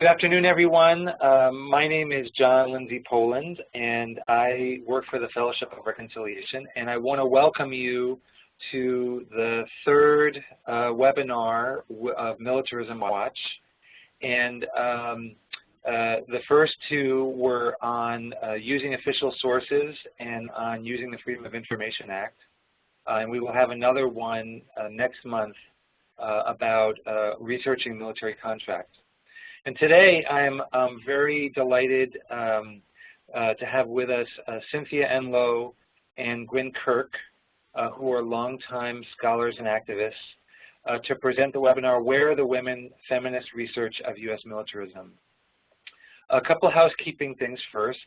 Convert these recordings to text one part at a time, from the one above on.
Good afternoon, everyone. Um, my name is John Lindsay Poland, and I work for the Fellowship of Reconciliation, and I want to welcome you to the third uh, webinar of Militarism Watch. And um, uh, the first two were on uh, using official sources and on using the Freedom of Information Act. Uh, and we will have another one uh, next month uh, about researching military contracts. And today I'm um, very delighted um, to have with us Cynthia Enloe and Gwyn Kirk, who are longtime scholars and activists, uh, to present the webinar, Where are the Women? Feminist Research of U.S. Militarism. A couple housekeeping things first.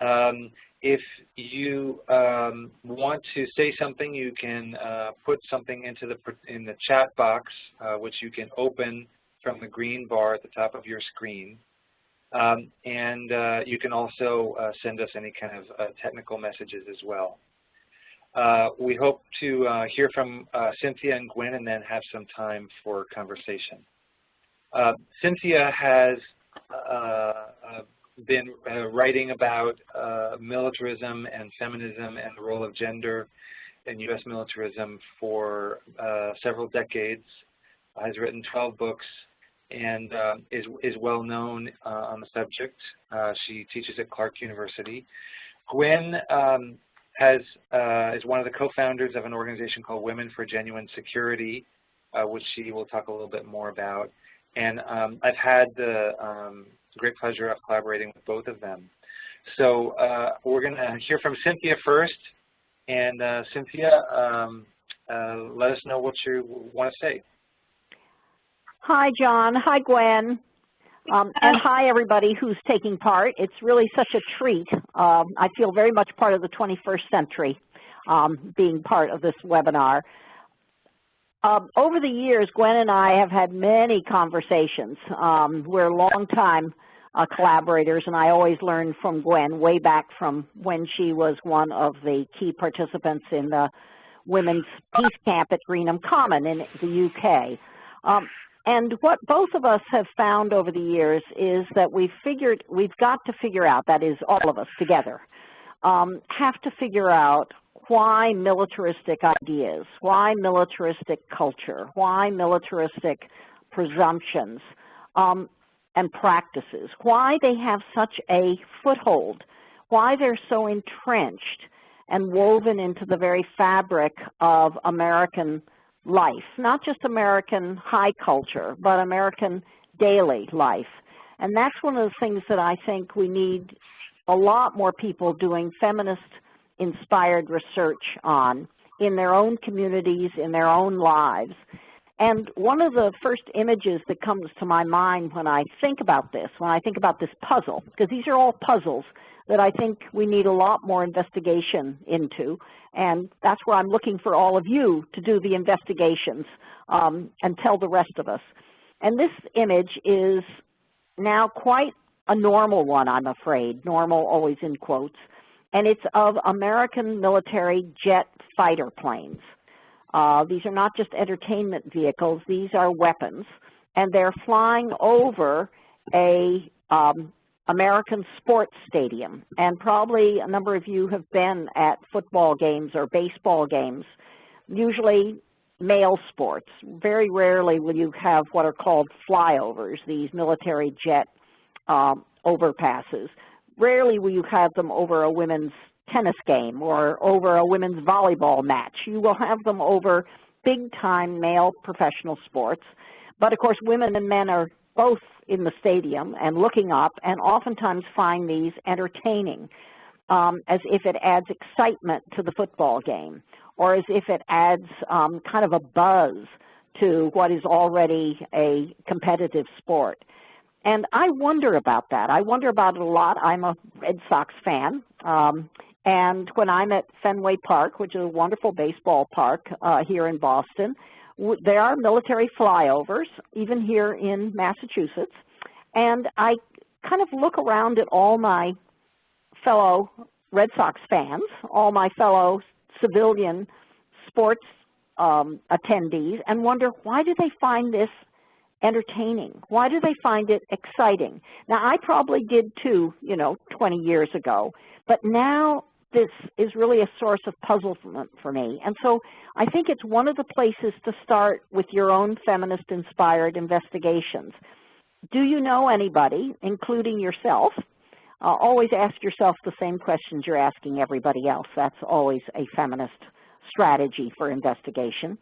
Um, if you um, want to say something, you can uh, put something into the in the chat box, uh, which you can open from the green bar at the top of your screen. Um, and uh, you can also uh, send us any kind of uh, technical messages as well. Uh, we hope to hear from Cynthia and Gwen and then have some time for conversation. Cynthia has been uh, writing about uh, militarism and feminism and the role of gender in U.S. militarism for uh, several decades, has written 12 books, and uh, is, is well known uh, on the subject. Uh, she teaches at Clark University. Gwen um, has, is one of the co-founders of an organization called Women for Genuine Security, which she will talk a little bit more about. And um, I've had the um, great pleasure of collaborating with both of them. So uh, we're going to hear from Cynthia first. And uh, Cynthia, um, uh, let us know what you want to say. Hi, John. Hi, Gwen. Um, and hi, everybody who's taking part. It's really such a treat. Um, I feel very much part of the 21st century um, being part of this webinar. Um, over the years, Gwen and I have had many conversations. Um, we're longtime uh, collaborators, and I always learn from Gwen way back from when she was one of the key participants in the Women's Peace Camp at Greenham Common in the UK. And what both of us have found over the years is that we've figured, we've got to figure out, that is all of us together, um, have to figure out why militaristic ideas, why militaristic culture, why militaristic presumptions um, and practices, why they have such a foothold, why they're so entrenched and woven into the very fabric of American life, not just American high culture, but American daily life. And that's one of the things that I think we need a lot more people doing feminist inspired research on in their own communities, in their own lives. And one of the first images that comes to my mind when I think about this, when I think about this puzzle, because these are all puzzles that I think we need a lot more investigation into. And that's where I'm looking for all of you to do the investigations um, and tell the rest of us. And this image is now quite a normal one, I'm afraid, normal always in quotes and it's of American military jet fighter planes. Uh, these are not just entertainment vehicles, these are weapons, and they're flying over a um, American sports stadium. And probably a number of you have been at football games or baseball games, usually male sports. Very rarely will you have what are called flyovers, these military jet um, overpasses. Rarely will you have them over a women's tennis game or over a women's volleyball match. You will have them over big-time male professional sports. But of course, women and men are both in the stadium and looking up and oftentimes find these entertaining um, as if it adds excitement to the football game or as if it adds um, kind of a buzz to what is already a competitive sport. And I wonder about that. I wonder about it a lot. I'm a Red Sox fan. Um, and when I'm at Fenway Park, which is a wonderful baseball park uh, here in Boston, there are military flyovers, even here in Massachusetts. And I kind of look around at all my fellow Red Sox fans, all my fellow civilian sports um, attendees, and wonder why do they find this entertaining? Why do they find it exciting? Now, I probably did too, you know, 20 years ago, but now this is really a source of puzzlement for me. And so I think it's one of the places to start with your own feminist-inspired investigations. Do you know anybody, including yourself? Uh, always ask yourself the same questions you're asking everybody else. That's always a feminist strategy for investigation.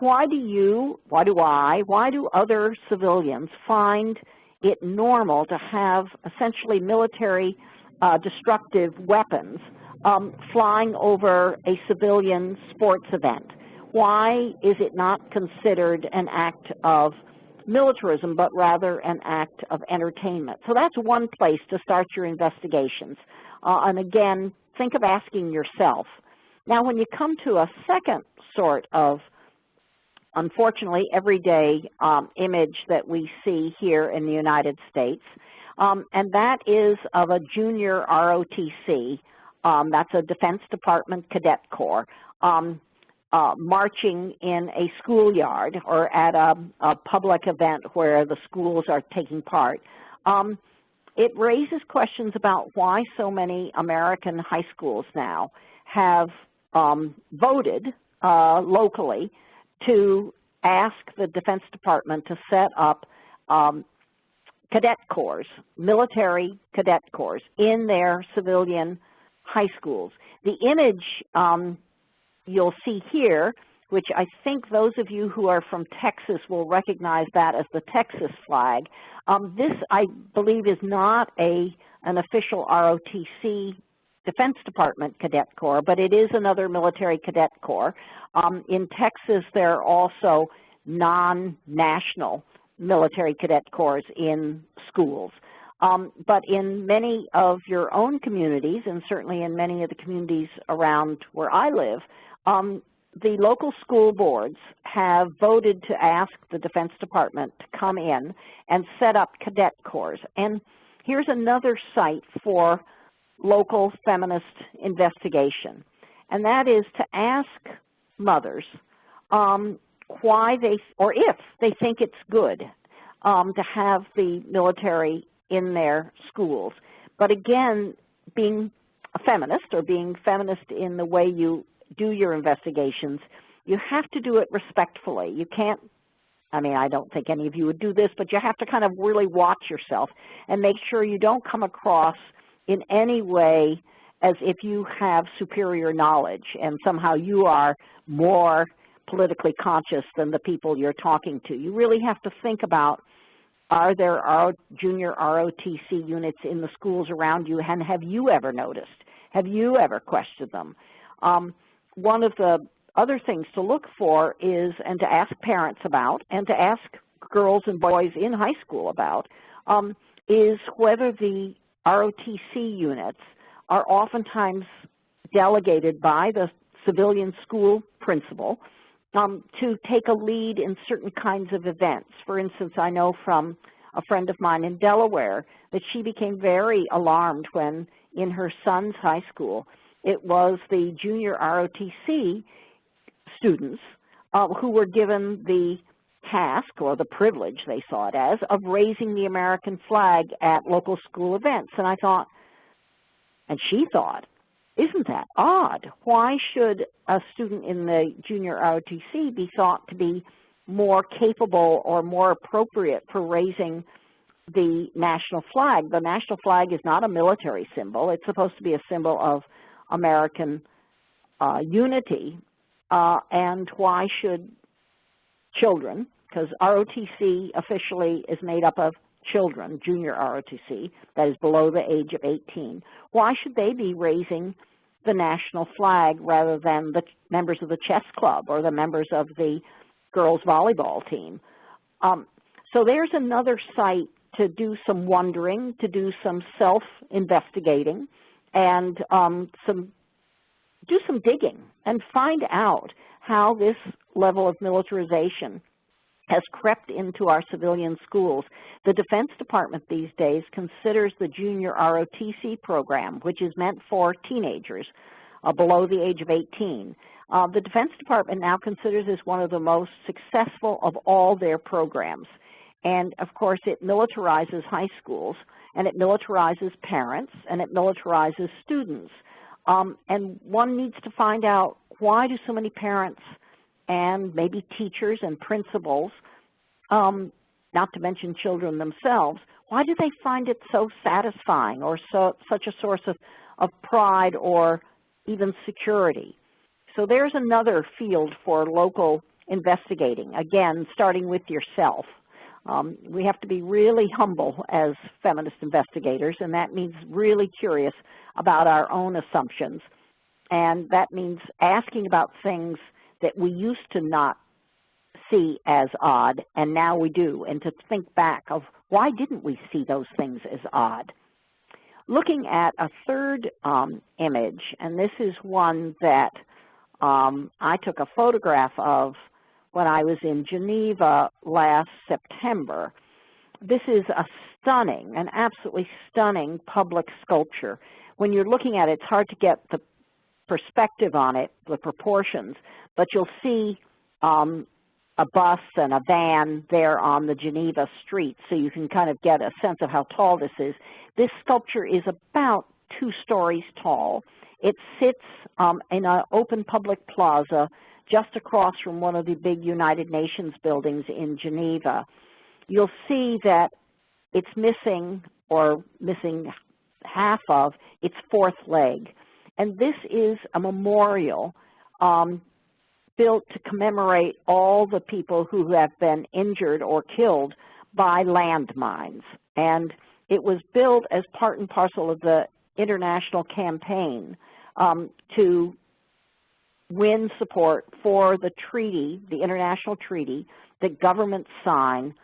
Why do you, why do I, why do other civilians find it normal to have essentially military uh, destructive weapons um, flying over a civilian sports event? Why is it not considered an act of militarism, but rather an act of entertainment? So that's one place to start your investigations. Uh, and again, think of asking yourself. Now, when you come to a second sort of, unfortunately, everyday um, image that we see here in the United States, um, and that is of a junior ROTC um, that's a Defense Department Cadet Corps. Um, uh, marching in a schoolyard or at a, a, public event where the schools are taking part. Um, it raises questions about why so many American high schools now have um, voted uh, locally to ask the Defense Department to set up um, cadet corps, military cadet corps in their civilian high schools. The image um, you'll see here, which I think those of you who are from Texas will recognize that as the Texas flag. Um, this, I believe, is not a an official ROTC Defense Department Cadet Corps, but it is another military cadet corps. Um, in Texas, there are also non-national military cadet corps in schools. Um, but in many of your own communities, and certainly in many of the communities around where I live, um, the local school boards have voted to ask the Defense Department to come in and set up cadet corps. And here's another site for local feminist investigation, and that is to ask mothers um, why they, or if they think it's good um, to have the military in their schools. But again, being a feminist or being feminist in the way you do your investigations, you have to do it respectfully. You can't, I mean, I don't think any of you would do this, but you have to kind of really watch yourself and make sure you don't come across in any way as if you have superior knowledge and somehow you are more politically conscious than the people you're talking to. You really have to think about are there junior ROTC units in the schools around you, and have you ever noticed? Have you ever questioned them? Um, one of the other things to look for is, and to ask parents about, and to ask girls and boys in high school about, um, is whether the ROTC units are oftentimes delegated by the civilian school principal um, to take a lead in certain kinds of events. For instance, I know from a friend of mine in Delaware that she became very alarmed when in her son's high school it was the junior ROTC students uh, who were given the task or the privilege, they saw it as, of raising the American flag at local school events. And I thought, and she thought, isn't that odd? Why should a student in the junior ROTC be thought to be more capable or more appropriate for raising the national flag? The national flag is not a military symbol. It's supposed to be a symbol of American uh, unity. Uh, and why should children, because ROTC officially is made up of children, junior ROTC, that is below the age of 18, why should they be raising the national flag rather than the members of the chess club or the members of the girls volleyball team? Um, so there's another site to do some wondering, to do some self-investigating, and um, some do some digging and find out how this level of militarization has crept into our civilian schools. The Defense Department these days considers the junior ROTC program, which is meant for teenagers uh, below the age of 18. Uh, the Defense Department now considers this one of the most successful of all their programs. And of course, it militarizes high schools, and it militarizes parents, and it militarizes students. Um, and one needs to find out why do so many parents and maybe teachers and principals, um, not to mention children themselves, why do they find it so satisfying or so, such a source of, of pride or even security? So there's another field for local investigating, again, starting with yourself. Um, we have to be really humble as feminist investigators, and that means really curious about our own assumptions. And that means asking about things that we used to not see as odd, and now we do, and to think back of why didn't we see those things as odd. Looking at a third um, image, and this is one that um, I took a photograph of when I was in Geneva last September. This is a stunning, an absolutely stunning public sculpture. When you're looking at it, it's hard to get the perspective on it, the proportions, but you'll see um, a bus and a van there on the Geneva street, so you can kind of get a sense of how tall this is. This sculpture is about two stories tall. It sits um, in an open public plaza just across from one of the big United Nations buildings in Geneva. You'll see that it's missing or missing half of its fourth leg. And this is a memorial um, built to commemorate all the people who have been injured or killed by landmines. And it was built as part and parcel of the international campaign um, to win support for the treaty, the international treaty, that governments sign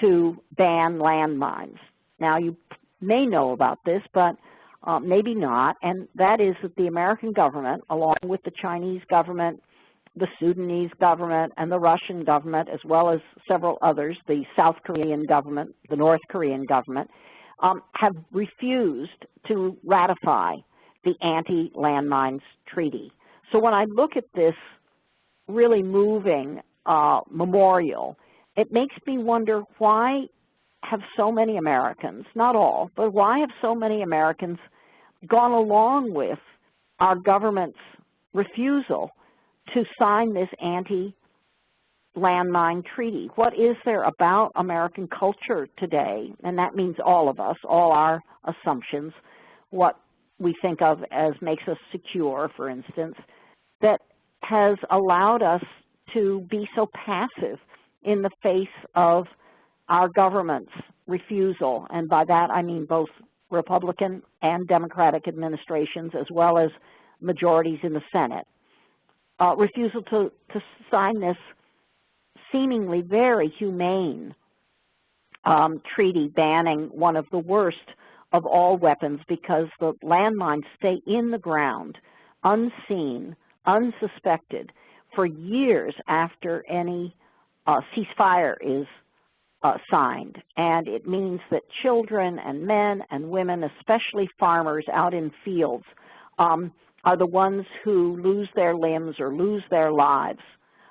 to ban landmines. Now you may know about this, but uh, maybe not, and that is that the American government, along with the Chinese government, the Sudanese government, and the Russian government, as well as several others, the South Korean government, the North Korean government, um, have refused to ratify the Anti-Landmines Treaty. So when I look at this really moving uh, memorial, it makes me wonder why have so many Americans, not all, but why have so many Americans gone along with our government's refusal to sign this anti-landmine treaty? What is there about American culture today, and that means all of us, all our assumptions, what we think of as makes us secure, for instance, that has allowed us to be so passive in the face of our government's refusal, and by that I mean both Republican and Democratic administrations as well as majorities in the Senate, uh, refusal to, to sign this seemingly very humane um, treaty banning one of the worst of all weapons because the landmines stay in the ground, unseen, unsuspected, for years after any uh, ceasefire is uh, signed. And it means that children and men and women, especially farmers out in fields, um, are the ones who lose their limbs or lose their lives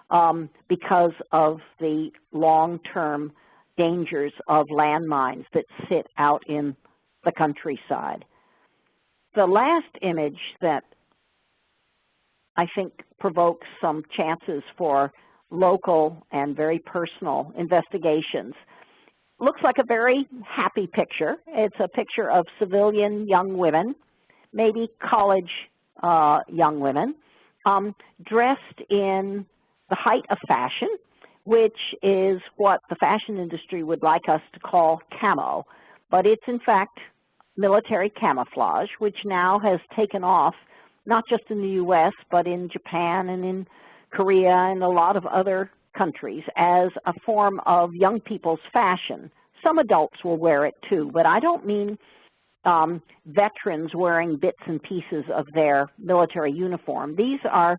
um, because of the long-term dangers of landmines that sit out in the countryside. The last image that I think provokes some chances for local and very personal investigations. Looks like a very happy picture. It's a picture of civilian young women, maybe college uh, young women, um, dressed in the height of fashion, which is what the fashion industry would like us to call camo. But it's in fact military camouflage, which now has taken off not just in the U.S., but in Japan and in Korea and a lot of other countries as a form of young people's fashion. Some adults will wear it too, but I don't mean um, veterans wearing bits and pieces of their military uniform. These are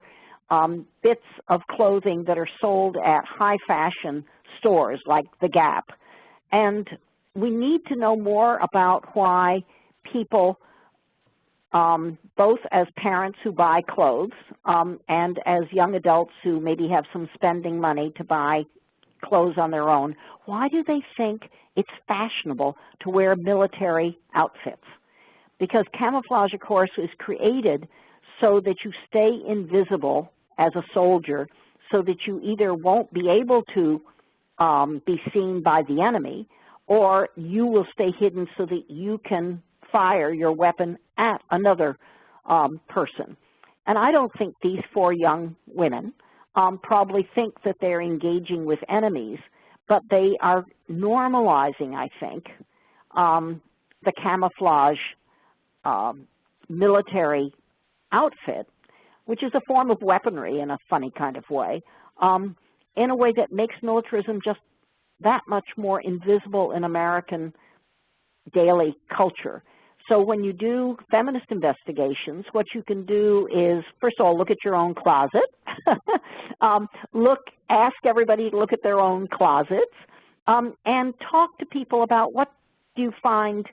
um, bits of clothing that are sold at high fashion stores like The Gap. And we need to know more about why people um, both as parents who buy clothes um, and as young adults who maybe have some spending money to buy clothes on their own, why do they think it's fashionable to wear military outfits? Because camouflage, of course, is created so that you stay invisible as a soldier so that you either won't be able to um, be seen by the enemy or you will stay hidden so that you can fire your weapon at another um, person. And I don't think these four young women um, probably think that they're engaging with enemies, but they are normalizing, I think, um, the camouflage um, military outfit, which is a form of weaponry in a funny kind of way, um, in a way that makes militarism just that much more invisible in American daily culture. So when you do feminist investigations, what you can do is, first of all, look at your own closet. um, look, ask everybody to look at their own closets, um, and talk to people about what do you find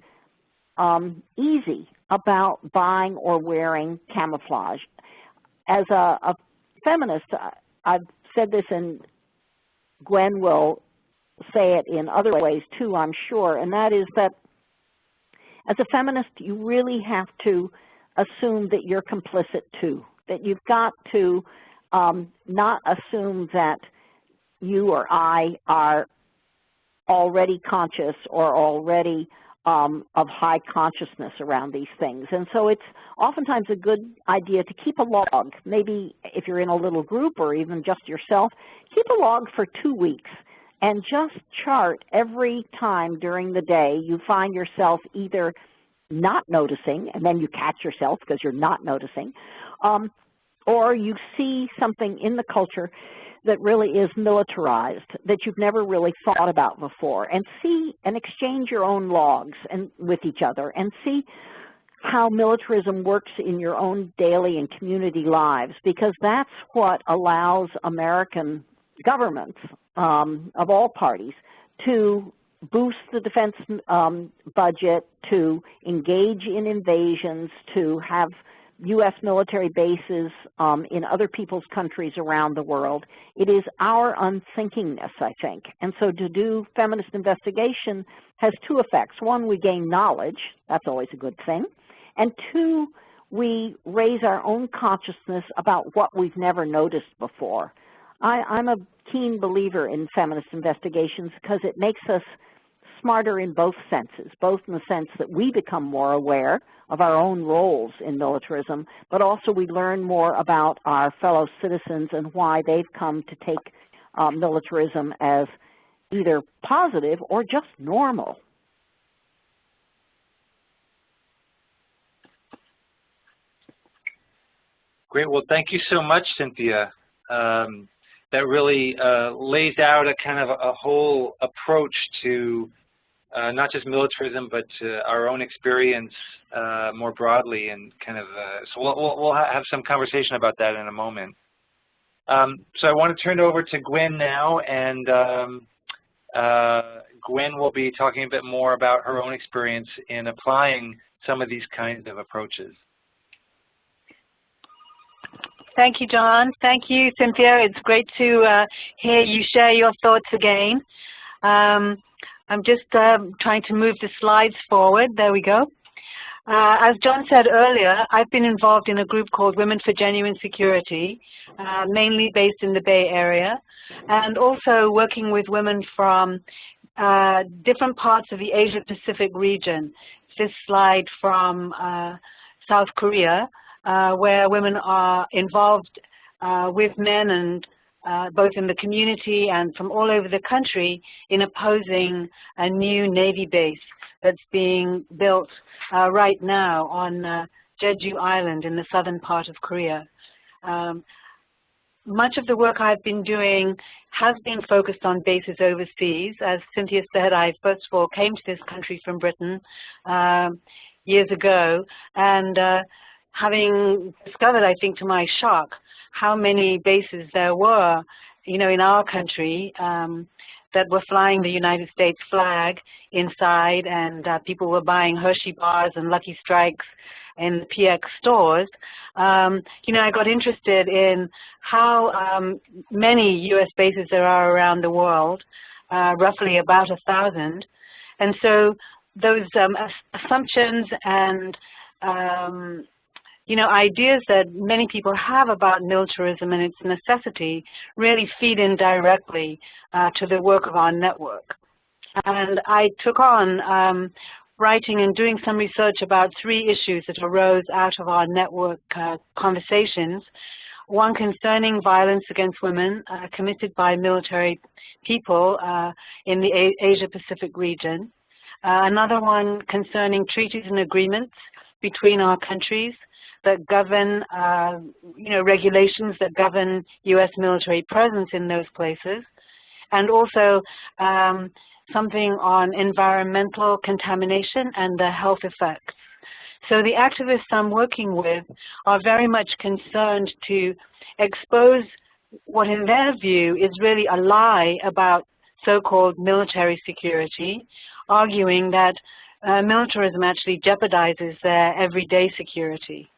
um, easy about buying or wearing camouflage. As a, a feminist, I've said this and Gwen will say it in other ways too, I'm sure, and that is that as a feminist, you really have to assume that you're complicit too, that you've got to um, not assume that you or I are already conscious or already um, of high consciousness around these things. And so it's oftentimes a good idea to keep a log, maybe if you're in a little group or even just yourself, keep a log for two weeks and just chart every time during the day you find yourself either not noticing, and then you catch yourself because you're not noticing, um, or you see something in the culture that really is militarized that you've never really thought about before and see and exchange your own logs and with each other and see how militarism works in your own daily and community lives because that's what allows American governments um, of all parties to boost the defense um, budget, to engage in invasions, to have U.S. military bases um, in other people's countries around the world. It is our unthinkingness, I think. And so to do feminist investigation has two effects. One, we gain knowledge. That's always a good thing. And two, we raise our own consciousness about what we've never noticed before. I, I'm a keen believer in feminist investigations because it makes us smarter in both senses, both in the sense that we become more aware of our own roles in militarism, but also we learn more about our fellow citizens and why they've come to take uh, militarism as either positive or just normal. Great. Well, thank you so much, Cynthia. Um, that really uh, lays out a kind of a, whole approach to uh, not just militarism, but our own experience uh, more broadly, and kind of. Uh, so we'll, we'll have some conversation about that in a moment. Um, so I want to turn it over to Gwen now, and um, uh, Gwen will be talking a bit more about her own experience in applying some of these kinds of approaches. Thank you, John. Thank you, Cynthia. It's great to uh, hear you share your thoughts again. Um, I'm just uh, trying to move the slides forward. There we go. Uh, as John said earlier, I've been involved in a group called Women for Genuine Security, uh, mainly based in the Bay Area, and also working with women from uh, different parts of the Asia-Pacific region. This slide from uh, South Korea, where women are involved uh, with men and uh, both in the community and from all over the country in opposing a new Navy base that's being built uh, right now on uh, Jeju Island in the southern part of Korea. Um, much of the work I've been doing has been focused on bases overseas. As Cynthia said, I first of all came to this country from Britain um, years ago, and uh, having discovered, I think to my shock, how many bases there were, you know, in our country um, that were flying the United States flag inside and uh, people were buying Hershey bars and Lucky Strikes in the PX stores, um, you know, I got interested in how um, many U.S. bases there are around the world, uh, roughly about a thousand. And so those um, assumptions and um, you know, ideas that many people have about militarism and its necessity really feed in directly uh, to the work of our network. And I took on um, writing and doing some research about three issues that arose out of our network uh, conversations. One concerning violence against women uh, committed by military people uh, in the Asia-Pacific region. Uh, another one concerning treaties and agreements between our countries that govern, uh, you know, regulations that govern U.S. military presence in those places, and also um, something on environmental contamination and the health effects. So the activists I'm working with are very much concerned to expose what in their view is really a lie about so-called military security, arguing that uh, militarism actually jeopardizes their everyday security.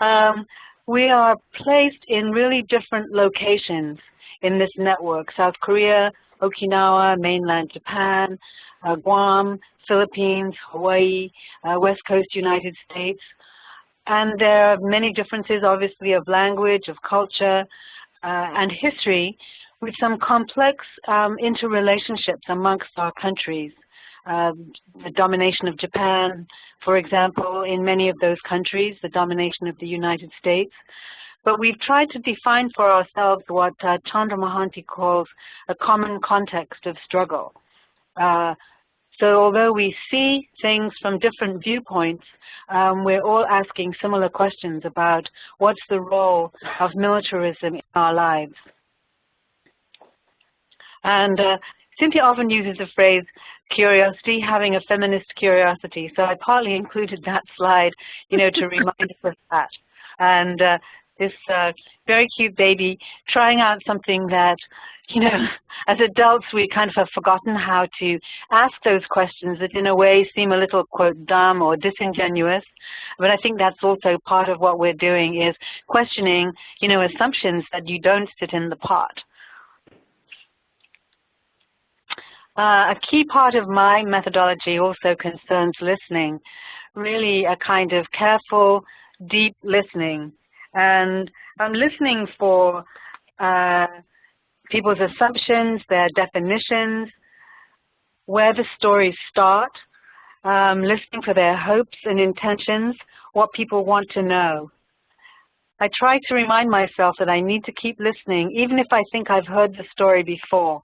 Um, we are placed in really different locations in this network, South Korea, Okinawa, mainland Japan, uh, Guam, Philippines, Hawaii, uh, West Coast United States. And there are many differences, obviously, of language, of culture, uh, and history, with some complex um, interrelationships amongst our countries. Uh, the domination of Japan, for example, in many of those countries, the domination of the United States. But we've tried to define for ourselves what uh, Chandra Mohanty calls a common context of struggle. Uh, so although we see things from different viewpoints, um, we're all asking similar questions about what's the role of militarism in our lives. And uh, Cynthia often uses the phrase curiosity, having a feminist curiosity. So I partly included that slide, you know, to remind us of that. And uh, this uh, very cute baby trying out something that, you know, as adults we kind of have forgotten how to ask those questions that in a way seem a little, quote, dumb or disingenuous. But I think that's also part of what we're doing is questioning, you know, assumptions that you don't sit in the pot. Uh, a key part of my methodology also concerns listening, really a kind of careful, deep listening. And I'm listening for uh, people's assumptions, their definitions, where the stories start, um, listening for their hopes and intentions, what people want to know. I try to remind myself that I need to keep listening, even if I think I've heard the story before.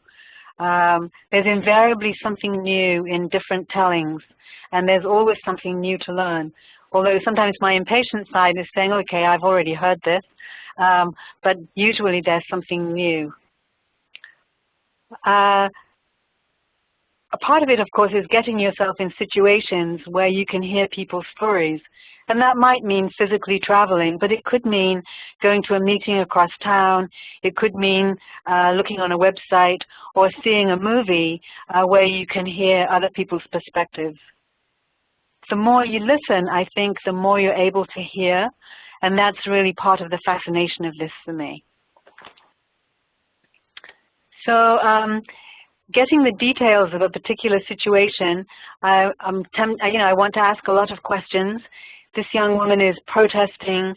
Um, there's invariably something new in different tellings, and there's always something new to learn. Although sometimes my impatient side is saying, okay, I've already heard this, um, but usually there's something new. Uh, a part of it, of course, is getting yourself in situations where you can hear people's stories. And that might mean physically traveling, but it could mean going to a meeting across town. It could mean uh, looking on a website or seeing a movie uh, where you can hear other people's perspectives. The more you listen, I think, the more you're able to hear. And that's really part of the fascination of this for me. So um, getting the details of a particular situation, I, am you know, I want to ask a lot of questions. This young woman is protesting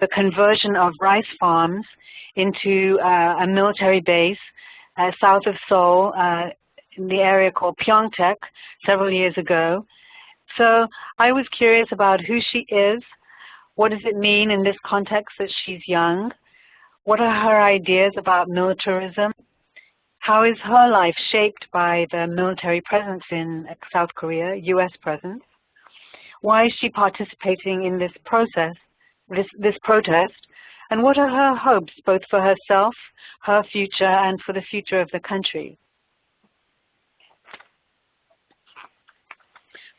the conversion of rice farms into uh, a military base uh, south of Seoul uh, in the area called Pyeongtaek several years ago. So I was curious about who she is, what does it mean in this context that she's young, what are her ideas about militarism, how is her life shaped by the military presence in South Korea, U.S. presence? Why is she participating in this process, this, this protest? And what are her hopes, both for herself, her future, and for the future of the country?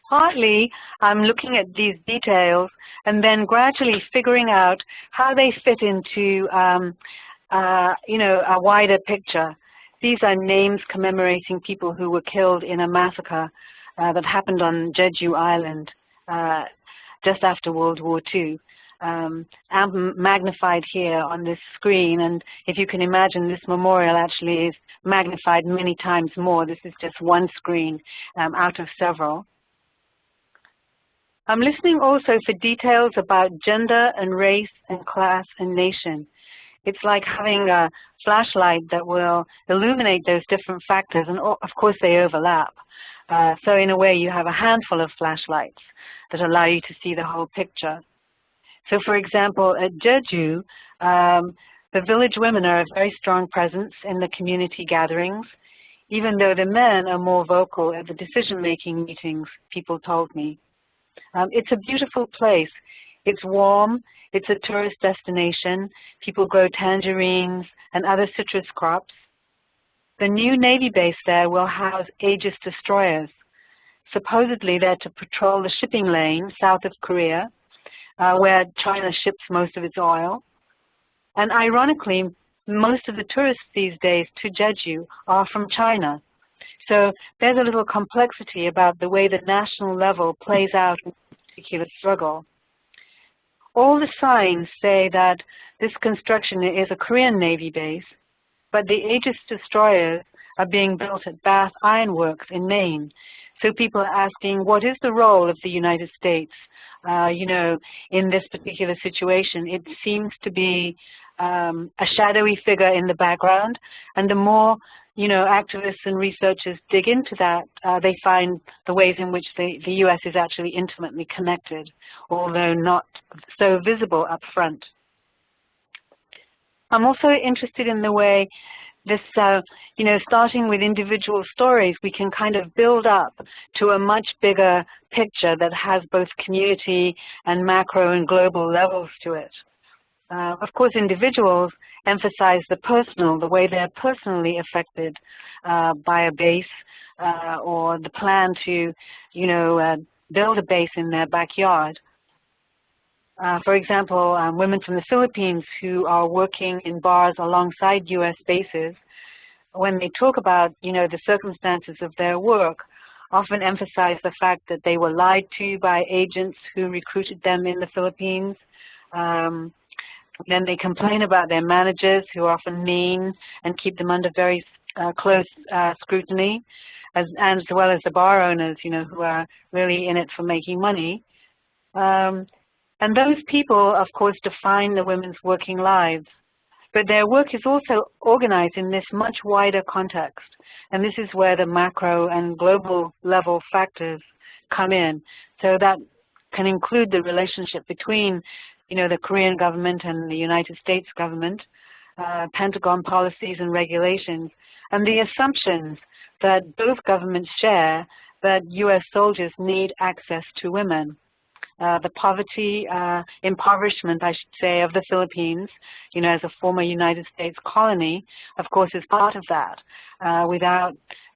Partly, I'm looking at these details and then gradually figuring out how they fit into, um, uh, you know, a wider picture. These are names commemorating people who were killed in a massacre uh, that happened on Jeju Island uh, just after World War II. Um, magnified here on this screen, and if you can imagine, this memorial actually is magnified many times more. This is just one screen um, out of several. I'm listening also for details about gender and race and class and nation. It's like having a flashlight that will illuminate those different factors, and of course they overlap. Uh, so in a way, you have a handful of flashlights that allow you to see the whole picture. So for example, at Jeju, um, the village women are a very strong presence in the community gatherings, even though the men are more vocal at the decision-making meetings, people told me. Um, it's a beautiful place. It's warm, it's a tourist destination. People grow tangerines and other citrus crops. The new Navy base there will house Aegis destroyers. Supposedly they're to patrol the shipping lane south of Korea, uh, where China ships most of its oil. And ironically, most of the tourists these days to Jeju are from China. So there's a little complexity about the way the national level plays out in a particular struggle. All the signs say that this construction is a Korean Navy base, but the Aegis destroyers are being built at Bath Iron Works in Maine. So people are asking, what is the role of the United States, uh, you know, in this particular situation? It seems to be um, a shadowy figure in the background, and the more you know, activists and researchers dig into that, uh, they find the ways in which the, the U.S. is actually intimately connected, although not so visible up front. I'm also interested in the way this, uh, you know, starting with individual stories, we can kind of build up to a much bigger picture that has both community and macro and global levels to it. Uh, of course, individuals emphasize the personal, the way they're personally affected uh, by a base uh, or the plan to, you know, uh, build a base in their backyard. Uh, for example, um, women from the Philippines who are working in bars alongside U.S. bases, when they talk about, you know, the circumstances of their work, often emphasize the fact that they were lied to by agents who recruited them in the Philippines. Um, then they complain about their managers who are often mean and keep them under very uh, close uh, scrutiny, as, as well as the bar owners, you know, who are really in it for making money. Um, and those people, of course, define the women's working lives. But their work is also organized in this much wider context. And this is where the macro and global level factors come in. So that can include the relationship between you know, the Korean government and the United States government, uh, Pentagon policies and regulations, and the assumptions that both governments share that U.S. soldiers need access to women. Uh, the poverty, uh, impoverishment, I should say, of the Philippines, you know, as a former United States colony, of course, is part of that. Uh, without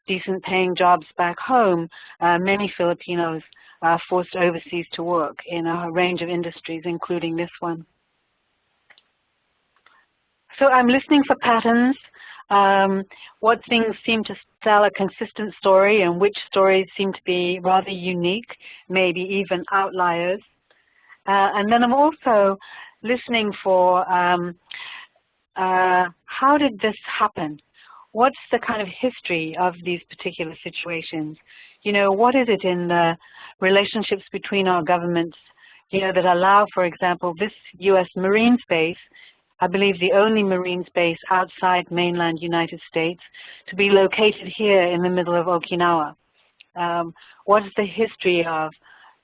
decent paying jobs back home, uh, many Filipinos uh, forced overseas to work in a range of industries, including this one. So I'm listening for patterns, um, what things seem to tell a consistent story and which stories seem to be rather unique, maybe even outliers. Uh, and then I'm also listening for um, uh, how did this happen? What's the kind of history of these particular situations? You know, what is it in the relationships between our governments, you know, that allow, for example, this U.S. Marine base, I believe the only Marine base outside mainland United States, to be located here in the middle of Okinawa. Um, what is the history of,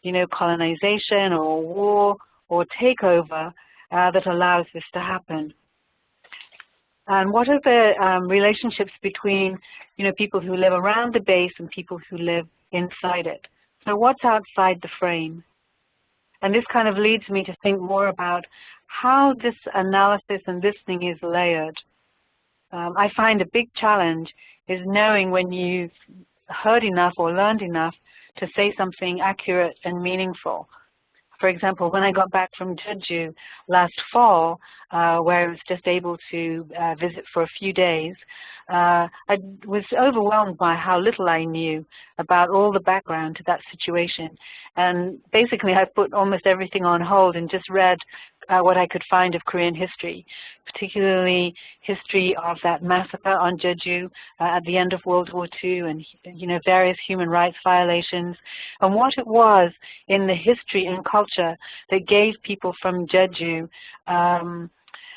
you know, colonization or war or takeover uh, that allows this to happen? And what are the um, relationships between, you know, people who live around the base and people who live inside it? So what's outside the frame? And this kind of leads me to think more about how this analysis and listening is layered. Um, I find a big challenge is knowing when you've heard enough or learned enough to say something accurate and meaningful. For example, when I got back from Jeju last fall, uh, where I was just able to uh, visit for a few days, uh, I was overwhelmed by how little I knew about all the background to that situation. And basically I put almost everything on hold and just read uh, what I could find of Korean history, particularly history of that massacre on Jeju uh, at the end of World War II and you know various human rights violations and what it was in the history and culture that gave people from Jeju um,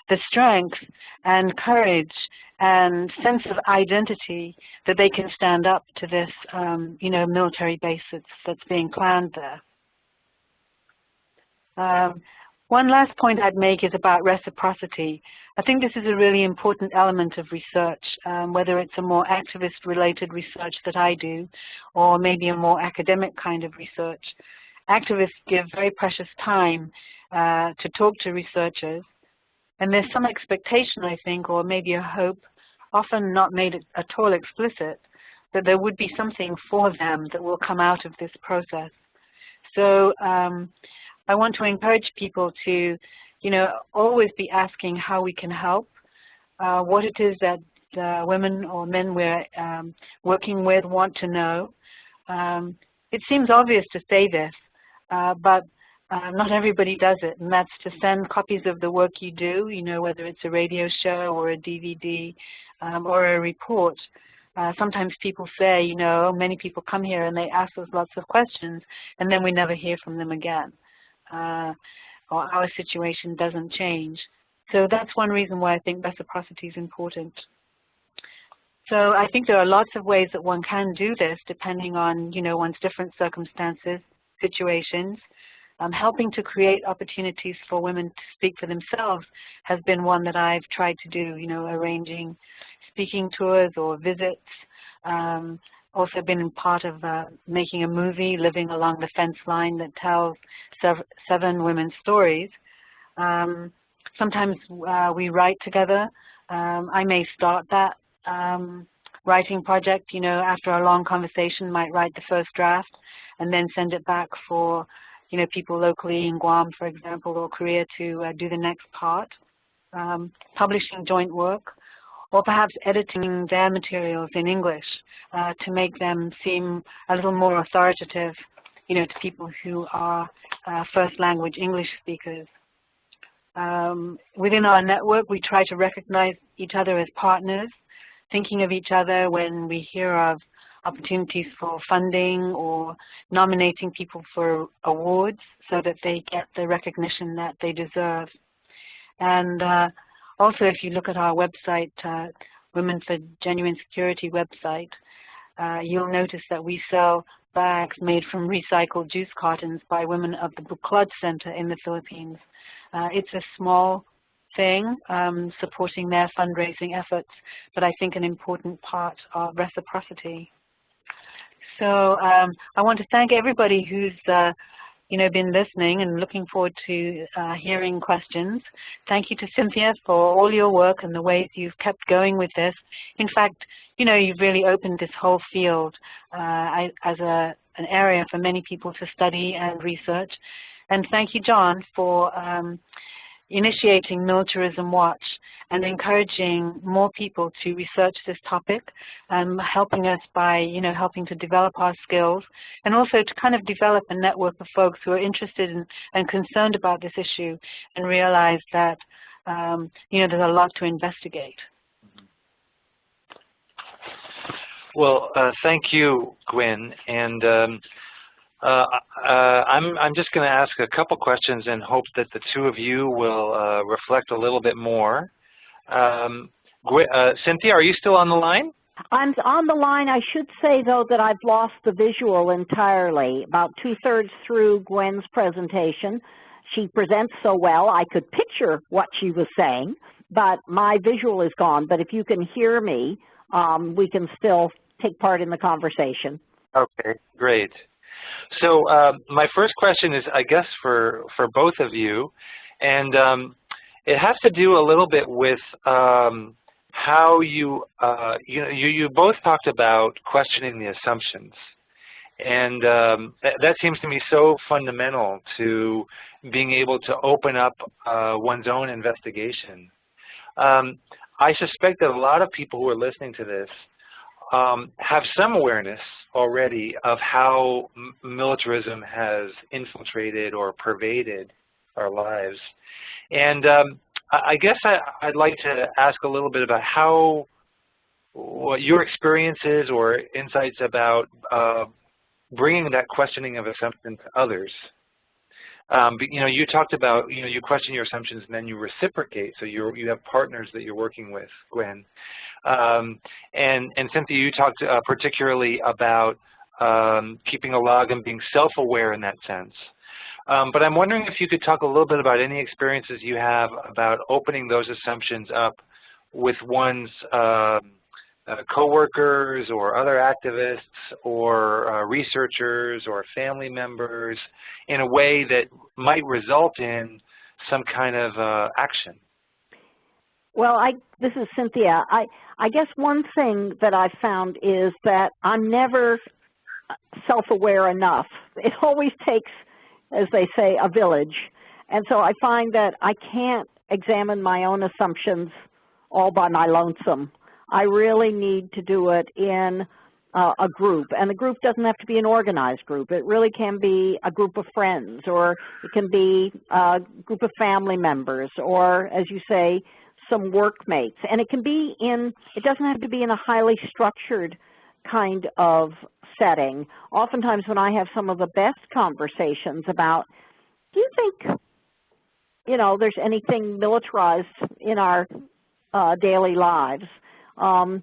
the strength and courage and sense of identity that they can stand up to this, um, you know, military base that's, that's being planned there. Um, one last point I'd make is about reciprocity. I think this is a really important element of research, um, whether it's a more activist-related research that I do, or maybe a more academic kind of research. Activists give very precious time uh, to talk to researchers, and there's some expectation, I think, or maybe a hope, often not made at all explicit, that there would be something for them that will come out of this process. So um, I want to encourage people to, you know, always be asking how we can help, uh, what it is that the women or men we're um, working with want to know. Um, it seems obvious to say this, uh, but uh, not everybody does it, and that's to send copies of the work you do, you know, whether it's a radio show or a DVD um, or a report. Uh, sometimes people say, you know, many people come here and they ask us lots of questions, and then we never hear from them again. Uh, or our situation doesn't change. So that's one reason why I think reciprocity is important. So I think there are lots of ways that one can do this depending on, you know, one's different circumstances, situations. Um, helping to create opportunities for women to speak for themselves has been one that I've tried to do, you know, arranging speaking tours or visits. Um, also been part of uh, making a movie, Living Along the Fence Line, that tells sev seven women's stories. Um, sometimes uh, we write together. Um, I may start that um, writing project, you know, after a long conversation, might write the first draft and then send it back for you know, people locally in Guam, for example, or Korea to uh, do the next part, um, publishing joint work, or perhaps editing their materials in English uh, to make them seem a little more authoritative, you know, to people who are uh, first language English speakers. Um, within our network, we try to recognize each other as partners, thinking of each other when we hear of opportunities for funding or nominating people for awards so that they get the recognition that they deserve. And uh, also if you look at our website, uh, Women for Genuine Security website, uh, you'll notice that we sell bags made from recycled juice cartons by women of the Buklod Center in the Philippines. Uh, it's a small thing, um, supporting their fundraising efforts, but I think an important part of reciprocity. So um, I want to thank everybody who's uh, you know, been listening and looking forward to uh, hearing questions. Thank you to Cynthia for all your work and the ways you've kept going with this. In fact, you know, you've really opened this whole field uh, as a, an area for many people to study and research. And thank you, John, for um, initiating Militarism Watch and encouraging more people to research this topic, um, helping us by, you know, helping to develop our skills, and also to kind of develop a network of folks who are interested in, and concerned about this issue and realize that, um, you know, there's a lot to investigate. Well, uh, thank you, Gwyn. And um, uh, uh, I'm, I'm just going to ask a couple questions and hope that the two of you will uh, reflect a little bit more. Um, uh, Cynthia, are you still on the line? I'm on the line. I should say, though, that I've lost the visual entirely. About two-thirds through Gwyn's presentation, she presents so well I could picture what she was saying, but my visual is gone. But if you can hear me, um, we can still take part in the conversation. Okay, great. So uh, my first question is, I guess, for, for both of you, and um, it has to do a little bit with um, how you, uh, you, know, you, you both talked about questioning the assumptions. And um, th that seems to me so fundamental to being able to open up uh, one's own investigation. Um, I suspect that a lot of people who are listening to this um, have some awareness already of how militarism has infiltrated or pervaded our lives. And um, I guess I, would like to ask a little bit about how, what your experiences or insights about uh, bringing that questioning of assumption to others. Um, but, you know, you talked about, you know, you question your assumptions and then you reciprocate. So you you have partners that you're working with, Gwyn. Um, and, and Cynthia, you talked uh, particularly about um, keeping a log and being self-aware in that sense. Um, but I'm wondering if you could talk a little bit about any experiences you have about opening those assumptions up with one's um, coworkers or other activists or uh, researchers or family members in a way that might result in some kind of uh, action? Well, I, this is Cynthia. I, I guess one thing that I've found is that I'm never self-aware enough. It always takes, as they say, a village. And so I find that I can't examine my own assumptions all by my lonesome. I really need to do it in uh, a group. And the group doesn't have to be an organized group. It really can be a group of friends or it can be a group of family members or, as you say, some workmates. And it can be in, it doesn't have to be in a highly structured kind of setting. Oftentimes when I have some of the best conversations about, do you think, you know, there's anything militarized in our uh, daily lives? Um,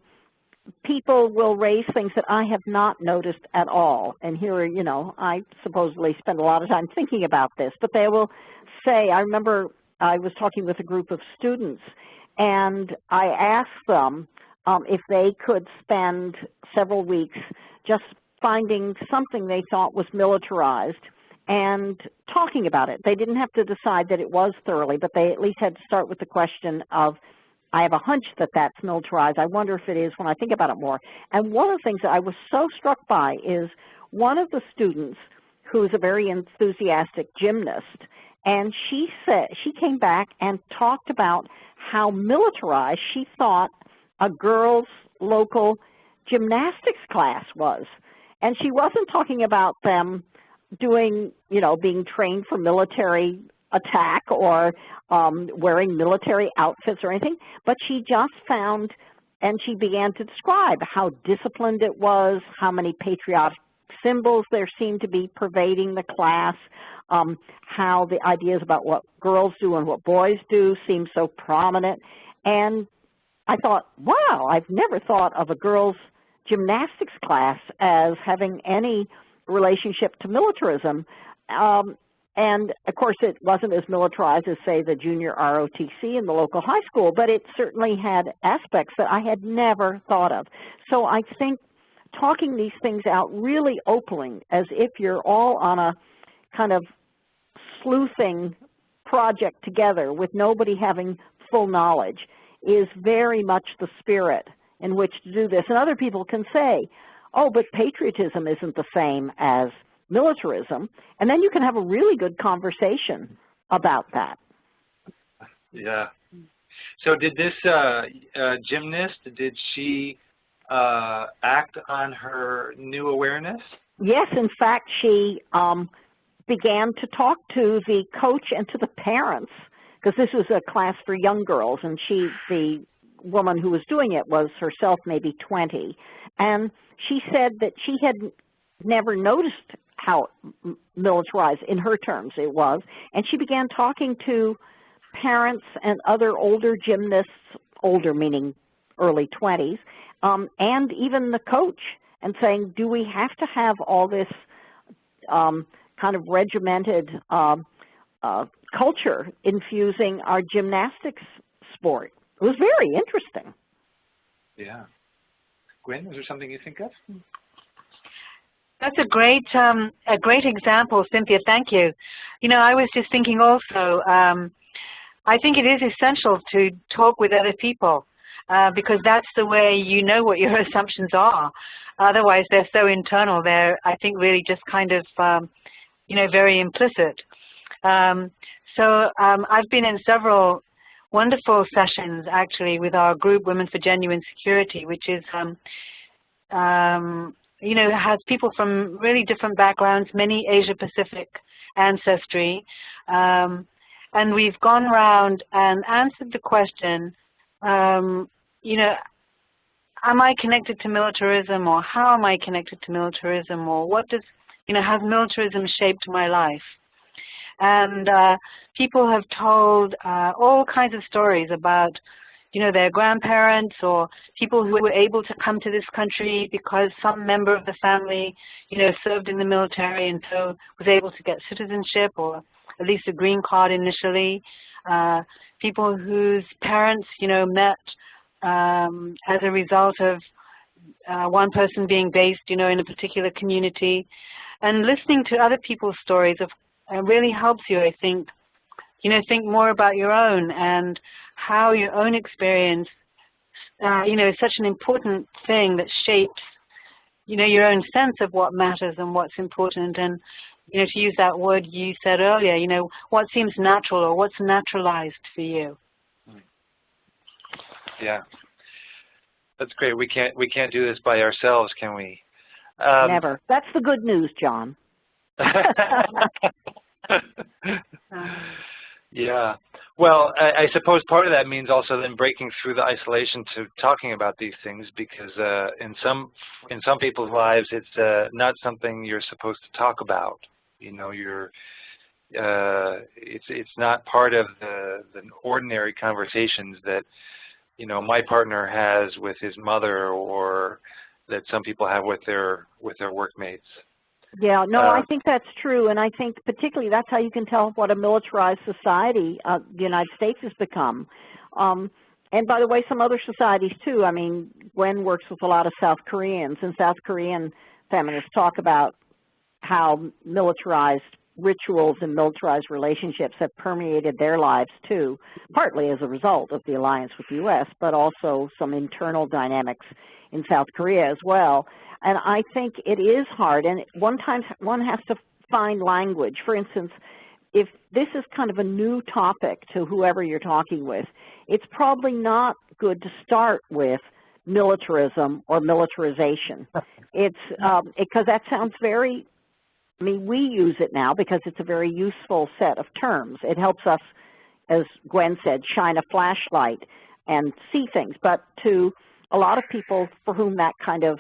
people will raise things that I have not noticed at all. And here, you know, I supposedly spend a lot of time thinking about this, but they will say, I remember I was talking with a group of students and I asked them um, if they could spend several weeks just finding something they thought was militarized and talking about it. They didn't have to decide that it was thoroughly, but they at least had to start with the question of, I have a hunch that that's militarized. I wonder if it is when I think about it more. And one of the things that I was so struck by is one of the students who's a very enthusiastic gymnast, and she said she came back and talked about how militarized she thought a girls' local gymnastics class was. And she wasn't talking about them doing, you know, being trained for military attack or um, wearing military outfits or anything, but she just found and she began to describe how disciplined it was, how many patriotic symbols there seemed to be pervading the class, um, how the ideas about what girls do and what boys do seemed so prominent. And I thought, wow, I've never thought of a girls' gymnastics class as having any relationship to militarism. Um, and of course it wasn't as militarized as say the junior ROTC in the local high school, but it certainly had aspects that I had never thought of. So I think talking these things out really opening as if you're all on a kind of sleuthing project together with nobody having full knowledge is very much the spirit in which to do this. And other people can say, oh, but patriotism isn't the same as militarism. And then you can have a really good conversation about that. Yeah. So did this uh, uh, gymnast, did she uh, act on her new awareness? Yes, in fact, she um, began to talk to the coach and to the parents because this was a class for young girls, and she, the woman who was doing it, was herself maybe 20, and she said that she had never noticed how militarized, in her terms, it was, and she began talking to parents and other older gymnasts, older meaning early 20s, um, and even the coach, and saying, do we have to have all this um, kind of regimented um, uh, culture infusing our gymnastics sport. It was very interesting. Yeah. Gwyn, is there something you think of? That's a great, um, a great example, Cynthia. Thank you. You know, I was just thinking also. Um, I think it is essential to talk with other people. uh, because that's the way you know what your assumptions are. Otherwise, they're so internal. They're, I think, really just kind of, um, you know, very implicit. Um, so um, I've been in several wonderful sessions, actually, with our group, Women for Genuine Security, which is, um, um, you know, has people from really different backgrounds, many Asia-Pacific ancestry. Um, and we've gone around and answered the question, um, you know, am I connected to militarism or how am I connected to militarism or what does, you know, has militarism shaped my life? And uh, people have told uh, all kinds of stories about, you know, their grandparents or people who were able to come to this country because some member of the family, you know, served in the military and so was able to get citizenship or at least a green card initially. Uh, people whose parents, you know, met um, as a result of uh, one person being based, you know, in a particular community. And listening to other people's stories of, uh, really helps you, I think, you know, think more about your own and how your own experience, uh, you know, is such an important thing that shapes, you know, your own sense of what matters and what's important. And, you know, to use that word you said earlier, you know, what seems natural or what's naturalized for you. Yeah, that's great. We can't we can't do this by ourselves, can we? Um, Never. That's the good news, John. yeah. Well, I, I, suppose part of that means also then breaking through the isolation to talking about these things, because uh, in some in some people's lives, it's uh, not something you're supposed to talk about. You know, you're uh, it's it's not part of the the ordinary conversations that you know my partner has with his mother or that some people have with their with their workmates. Yeah, no, uh, I think that's true, and I think particularly that's how you can tell what a militarized society uh, the United States has become. Um, and by the way, some other societies too. I mean, Gwyn works with a lot of South Koreans, and South Korean feminists talk about how militarized rituals and militarized relationships have permeated their lives too, partly as a result of the alliance with the U.S., but also some internal dynamics in South Korea as well. And I think it is hard, and one time one has to find language. For instance, if this is kind of a new topic to whoever you're talking with, it's probably not good to start with militarism or militarization. It's because um, that sounds very I mean, we use it now because it's a very useful set of terms. It helps us, as Gwyn said, shine a flashlight and see things. But to a lot of people for whom that kind of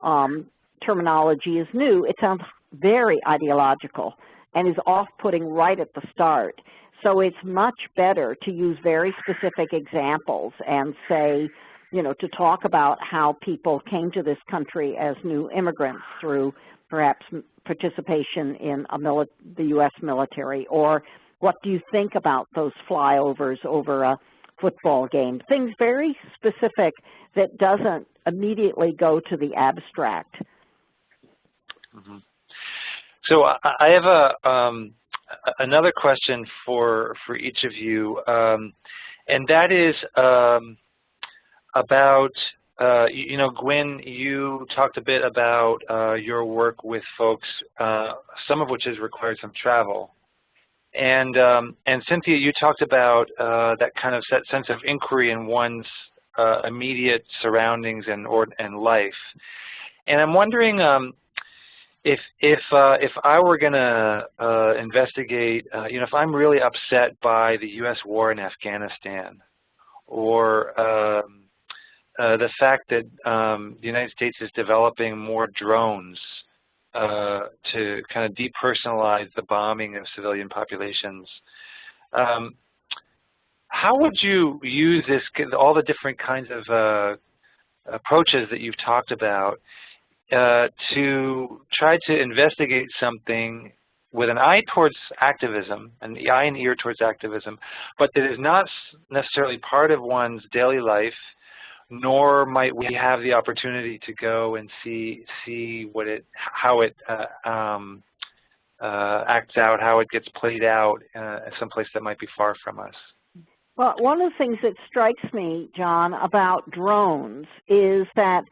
um, terminology is new, it sounds very ideological and is off-putting right at the start. So it's much better to use very specific examples and say, you know, to talk about how people came to this country as new immigrants through perhaps participation in the U.S. military, or what do you think about those flyovers over a football game? Things very specific that doesn't immediately go to the abstract. Mm -hmm. So I have a um, another question for for each of you, um, and that is um, about uh, you, know, Gwyn, you talked a bit about uh, your work with folks, uh, some of which has required some travel. And, um, and Cynthia, you talked about uh, that kind of sense of inquiry in one's uh, immediate surroundings and, or, and life. And I'm wondering um, if, if, if I were going to investigate, you know, if I'm really upset by the U.S. war in Afghanistan, or um, uh, the fact that um, the United States is developing more drones uh, to kind of depersonalize the bombing of civilian populations. Um, how would you use this, all the different kinds of uh, approaches that you've talked about uh, to try to investigate something with an eye towards activism, an eye and ear towards activism, but that is not necessarily part of one's daily life nor might we have the opportunity to go and see see what it how it uh, um, uh, acts out, how it gets played out uh, someplace that might be far from us. Well, one of the things that strikes me, John, about drones is that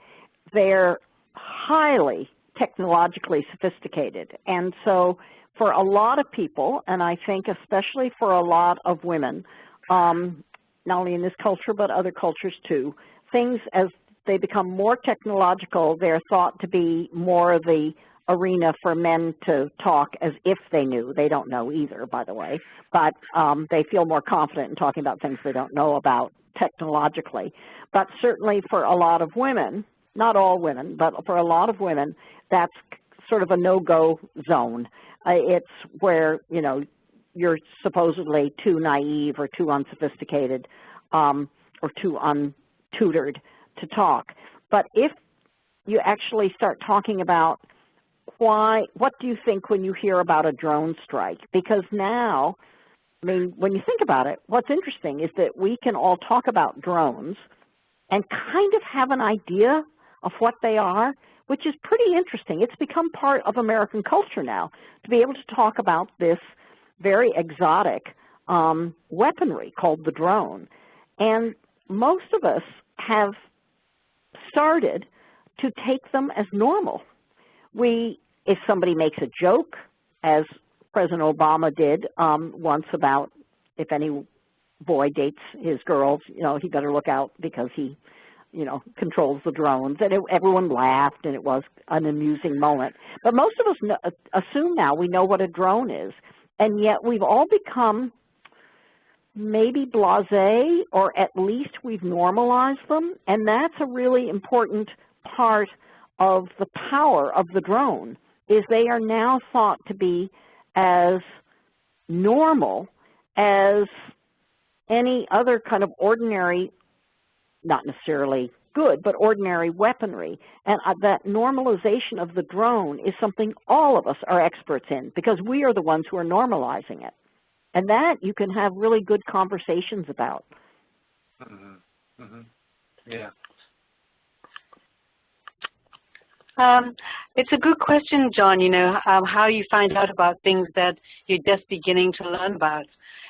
they're highly technologically sophisticated. And so for a lot of people, and I think especially for a lot of women, um, not only in this culture but other cultures too, things as they become more technological, they're thought to be more the arena for men to talk as if they knew. They don't know either, by the way, but um, they feel more confident in talking about things they don't know about technologically. But certainly for a lot of women, not all women, but for a lot of women, that's sort of a no-go zone. Uh, it's where, you know, you're supposedly too naive or too unsophisticated um, or too untutored to talk. But if you actually start talking about why, what do you think when you hear about a drone strike? Because now, I mean, when you think about it, what's interesting is that we can all talk about drones and kind of have an idea of what they are, which is pretty interesting. It's become part of American culture now to be able to talk about this very exotic um, weaponry called the drone. And most of us have started to take them as normal. We, if somebody makes a joke, as President Obama did um, once about if any boy dates his girls, you know, he better look out because he, you know, controls the drones. And it, everyone laughed, and it was an amusing moment. But most of us know, assume now we know what a drone is, and yet we've all become maybe blasé, or at least we've normalized them, and that's a really important part of the power of the drone, is they are now thought to be as normal as any other kind of ordinary, not necessarily good, but ordinary weaponry. And uh, that normalization of the drone is something all of us are experts in because we are the ones who are normalizing it. And that you can have really good conversations about. Mm -hmm. Mm -hmm. Yeah. Um, it's a good question, John, you know, um, how you find out about things that you're just beginning to learn about.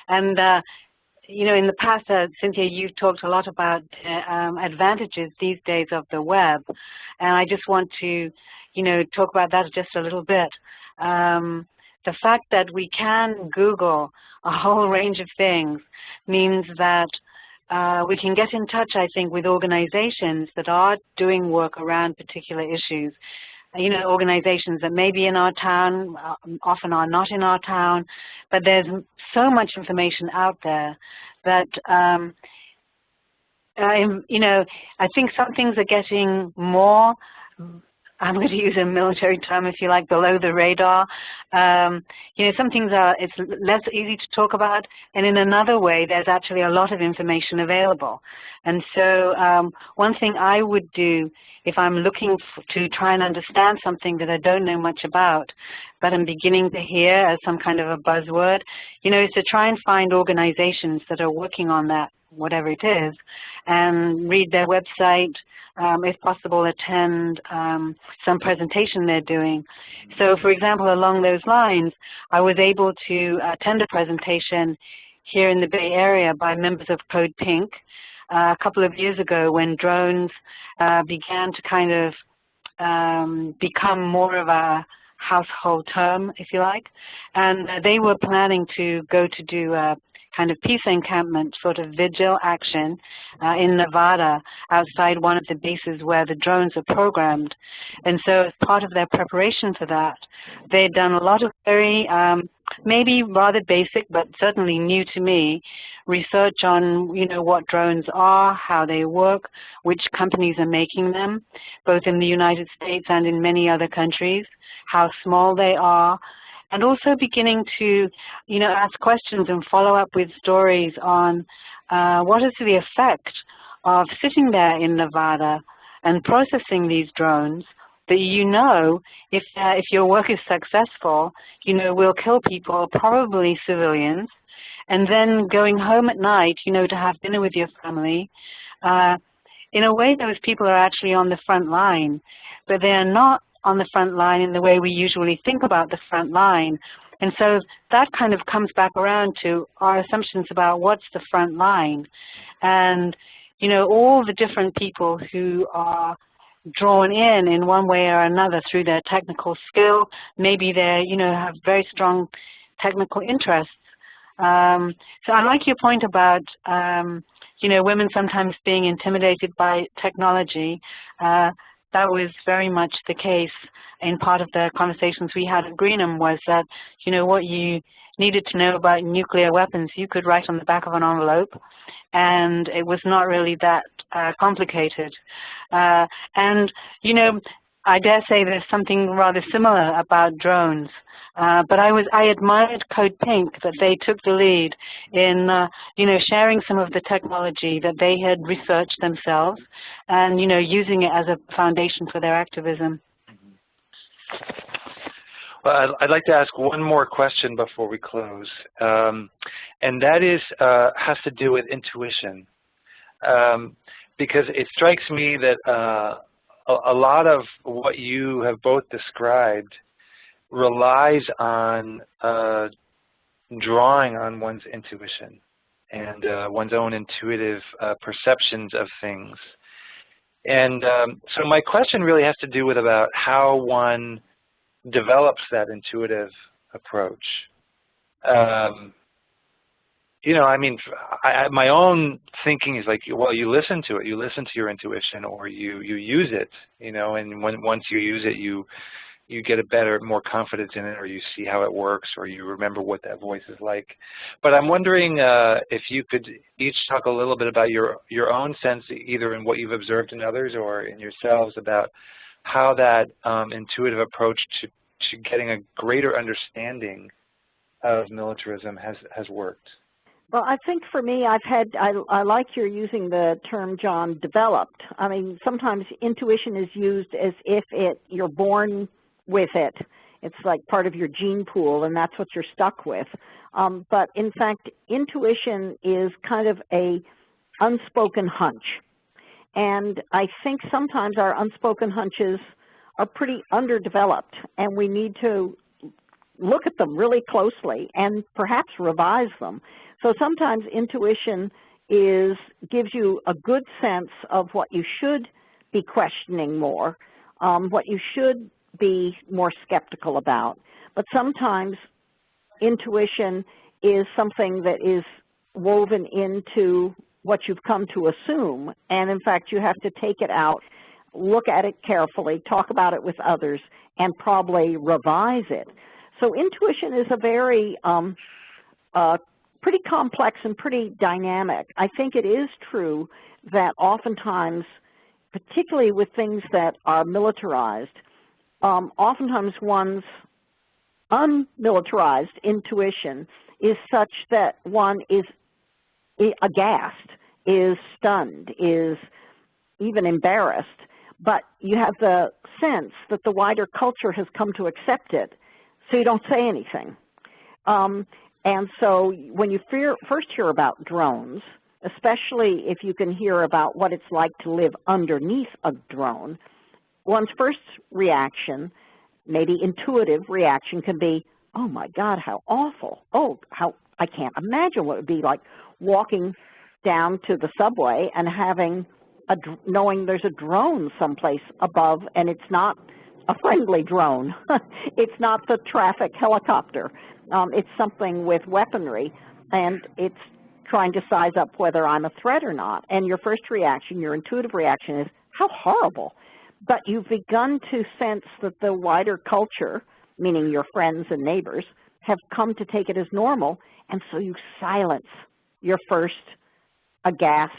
And, uh, you know, in the past, uh, Cynthia, you've talked a lot about uh, um, advantages these days of the web. And I just want to, you know, talk about that just a little bit. Um, the fact that we can Google a whole range of things means that uh, we can get in touch, I think, with organizations that are doing work around particular issues. You know, organizations that may be in our town, uh, often are not in our town, but there's so much information out there that, um, you know, I think some things are getting more I'm going to use a military term, if you like, below the radar. Um, you know, some things are it's less easy to talk about, and in another way, there's actually a lot of information available. And so, um, one thing I would do if I'm looking to try and understand something that I don't know much about, but I'm beginning to hear as some kind of a buzzword, you know, is to try and find organizations that are working on that whatever it is, and read their website, um, if possible attend um, some presentation they're doing. So for example, along those lines, I was able to attend a presentation here in the Bay Area by members of Code Pink uh, a couple of years ago when drones uh, began to kind of um, become more of a household term, if you like. And uh, they were planning to go to do a kind of peace encampment sort of vigil action uh, in Nevada outside one of the bases where the drones are programmed. And so as part of their preparation for that, they had done a lot of very um, maybe rather basic but certainly new to me research on you know what drones are, how they work, which companies are making them, both in the United States and in many other countries, how small they are, and also beginning to, you know, ask questions and follow up with stories on uh, what is the effect of sitting there in Nevada and processing these drones that you know if, uh, if your work is successful, you know, will kill people, probably civilians, and then going home at night, you know, to have dinner with your family. Uh, in a way, those people are actually on the front line, but they are not on the front line in the way we usually think about the front line. And so that kind of comes back around to our assumptions about what's the front line. And, you know, all the different people who are drawn in in one way or another through their technical skill. Maybe they, you know, have very strong technical interests. Um, so I like your point about, um, you know, women sometimes being intimidated by technology. Uh, that was very much the case in part of the conversations we had at Greenham was that, you know, what you needed to know about nuclear weapons, you could write on the back of an envelope, and it was not really that uh, complicated. Uh, and, you know, I dare say there's something rather similar about drones. Uh, but I was I admired Code Pink that they took the lead in uh, you know sharing some of the technology that they had researched themselves, and you know using it as a foundation for their activism. Well, I'd, like to ask one more question before we close, um, and that is uh, has to do with intuition, um, because it strikes me that uh, a, lot of what you have both described relies on uh, drawing on one's intuition and uh, one's own intuitive uh, perceptions of things. And um, so my question really has to do with about how one develops that intuitive approach. Um, you know, I mean, I, my own thinking is like, well, you listen to it, you listen to your intuition, or you you use it, you know, and when once you use it, you you get a better, more confidence in it, or you see how it works, or you remember what that voice is like. But I'm wondering uh, if you could each talk a little bit about your your own sense, either in what you've observed in others or in yourselves, about how that um, intuitive approach to to getting a greater understanding of militarism has has worked. Well, I think for me, I've had, I, I like you're using the term, John, developed. I mean, sometimes intuition is used as if it you're born with it. It's like part of your gene pool, and that's what you're stuck with. Um, but in fact, intuition is kind of a unspoken hunch. And I think sometimes our unspoken hunches are pretty underdeveloped, and we need to look at them really closely and perhaps revise them. So sometimes intuition is gives you a good sense of what you should be questioning more, um, what you should be more skeptical about. But sometimes intuition is something that is woven into what you've come to assume, and in fact you have to take it out, look at it carefully, talk about it with others, and probably revise it. So intuition is a very um, uh, pretty complex and pretty dynamic. I think it is true that oftentimes, particularly with things that are militarized, um, oftentimes one's unmilitarized intuition is such that one is aghast, is stunned, is even embarrassed, but you have the sense that the wider culture has come to accept it, so you don't say anything. Um, and so when you fear, first hear about drones, especially if you can hear about what it's like to live underneath a drone, one's first reaction, maybe intuitive reaction can be, oh my God, how awful. Oh, how I can't imagine what it would be like walking down to the subway and having a, knowing there's a drone someplace above and it's not a friendly drone. it's not the traffic helicopter. Um, it's something with weaponry, and it's trying to size up whether I'm a threat or not. And your first reaction, your intuitive reaction is, how horrible. But you've begun to sense that the wider culture, meaning your friends and neighbors, have come to take it as normal, and so you silence your first aghast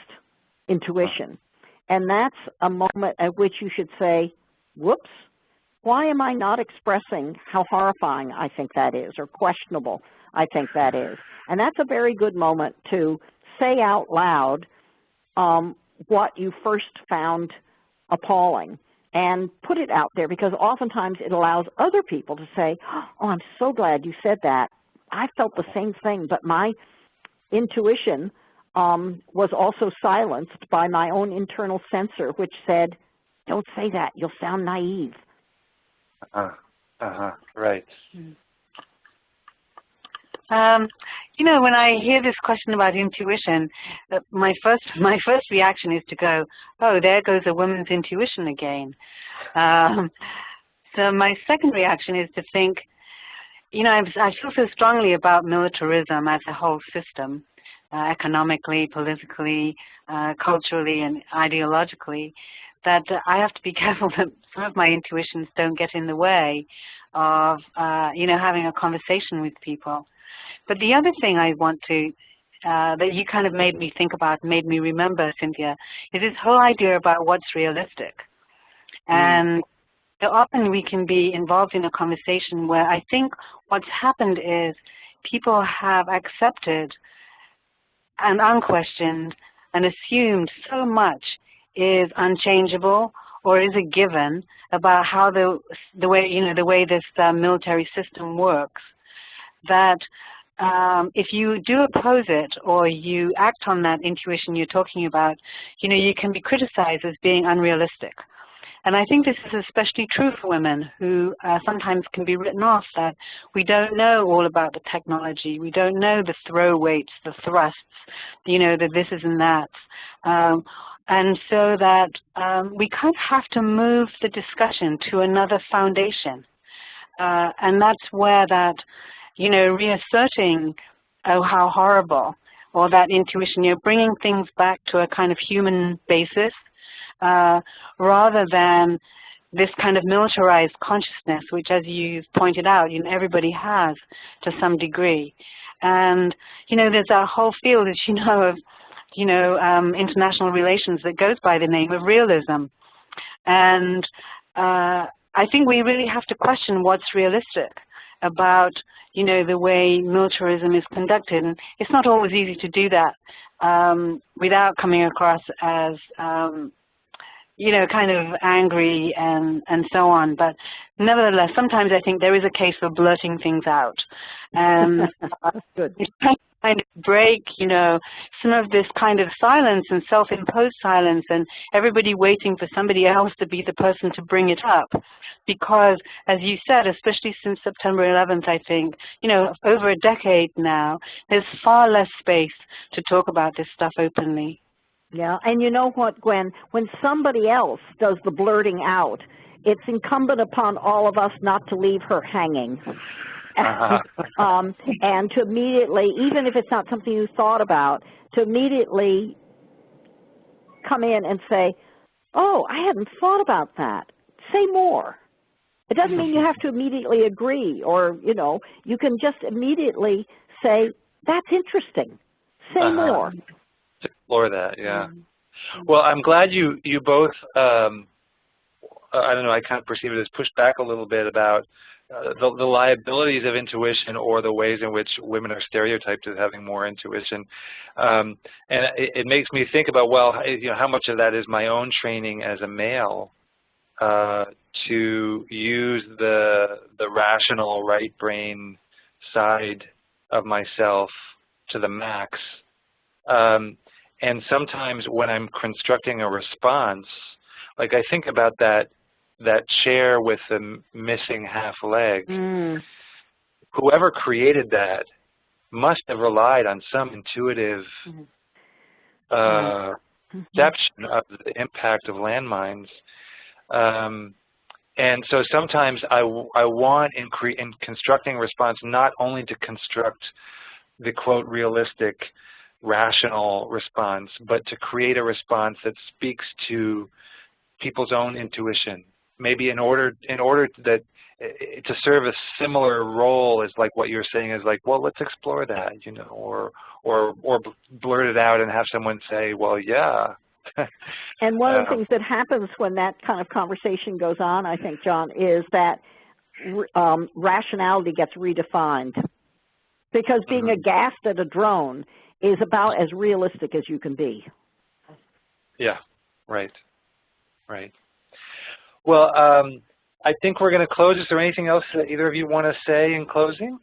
intuition. And that's a moment at which you should say, whoops, why am I not expressing how horrifying I think that is or questionable I think that is? And that's a very good moment to say out loud um, what you first found appalling and put it out there because oftentimes it allows other people to say, oh, I'm so glad you said that. I felt the same thing, but my intuition um, was also silenced by my own internal censor, which said, don't say that, you'll sound naive. Uh, uh-huh, right. Mm. Um, you know, when I hear this question about intuition, uh, my first my first reaction is to go, "Oh, there goes a woman's intuition again." Um, so my second reaction is to think, you know, I feel so strongly about militarism as a whole system, uh, economically, politically, uh, culturally, and ideologically, that I have to be careful that some of my intuitions don't get in the way of, uh, you know, having a conversation with people. But the other thing I want to, uh, that you kind of made me think about, made me remember, Cynthia, is this whole idea about what's realistic. Mm. And so often we can be involved in a conversation where I think what's happened is people have accepted and unquestioned and assumed so much is unchangeable or is a given about how the the way you know the way this uh, military system works that um, if you do oppose it or you act on that intuition you're talking about, you know, you can be criticized as being unrealistic. And I think this is especially true for women who uh, sometimes can be written off that we don't know all about the technology, we don't know the throw weights, the thrusts, you know, the this is and that. Um, and so that um, we kind of have to move the discussion to another foundation. Uh, and that's where that you know, reasserting, oh, how horrible, or that intuition, you know, bringing things back to a kind of human basis uh, rather than this kind of militarized consciousness, which as you've pointed out, you know, everybody has to some degree. And, you know, there's a whole field, as you know, of, you know, um, international relations that goes by the name of realism. And uh, I think we really have to question what's realistic about you know the way militarism is conducted, and it's not always easy to do that um, without coming across as um, you know kind of angry and and so on. But nevertheless, sometimes I think there is a case for blurting things out, um, and Good kind of break, you know, some of this kind of silence and self-imposed silence and everybody waiting for somebody else to be the person to bring it up. Because as you said, especially since September 11th, I think, you know, over a decade now, there's far less space to talk about this stuff openly. Yeah, and you know what, Gwyn, when somebody else does the blurting out, it's incumbent upon all of us not to leave her hanging. Uh-huh. um, and to immediately, even if it's not something you thought about, to immediately come in and say, oh, I hadn't thought about that. Say more. It doesn't mean you have to immediately agree or, you know, you can just immediately say, that's interesting. Say uh -huh. more. Explore that, yeah. Mm -hmm. Well, I'm glad you, you both, um, I don't know, I kind of perceive it as pushed back a little bit about uh, the, the, liabilities of intuition or the ways in which women are stereotyped as having more intuition. Um, and it, it, makes me think about, well, you know, how much of that is my own training as a male uh, to use the, the rational right brain side of myself to the max. Um, and sometimes when I'm constructing a response, like I think about that that chair with the missing half leg, mm. whoever created that must have relied on some intuitive mm-hmm. uh, mm-hmm. perception of the impact of landmines. Um, and so sometimes I, I want in, in constructing response not only to construct the quote realistic rational response, but to create a response that speaks to people's own intuition maybe in order in order that to serve a similar role as like what you're saying is like, well, let's explore that, you know, or or or blurt it out and have someone say, well, yeah. and one of the things that happens when that kind of conversation goes on, I think, John, is that um, rationality gets redefined. Because being mm -hmm. aghast at a drone is about as realistic as you can be. Yeah, right, right. Well, um, I think we're going to close. Is there anything else that either of you want to say in closing?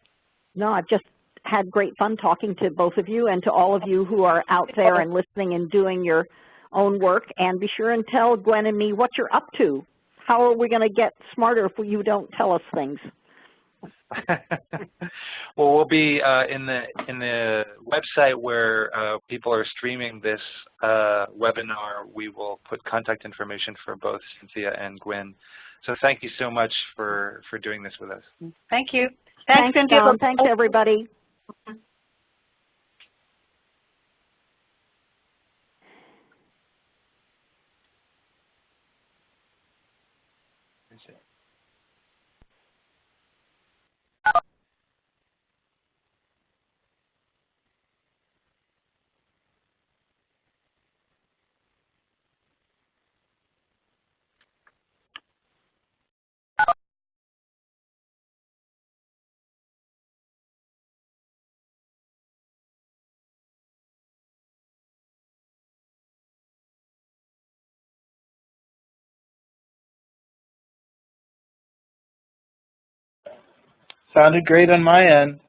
No, I've just had great fun talking to both of you and to all of you who are out there and listening and doing your own work. And be sure and tell Gwyn and me what you're up to. How are we going to get smarter if you don't tell us things? well, we'll be uh, in the in the website where uh, people are streaming this uh, webinar. We will put contact information for both Cynthia and Gwyn. So thank you so much for for doing this with us. Thank you. Thanks, Cynthia. John. Thanks, everybody. Sounded great on my end.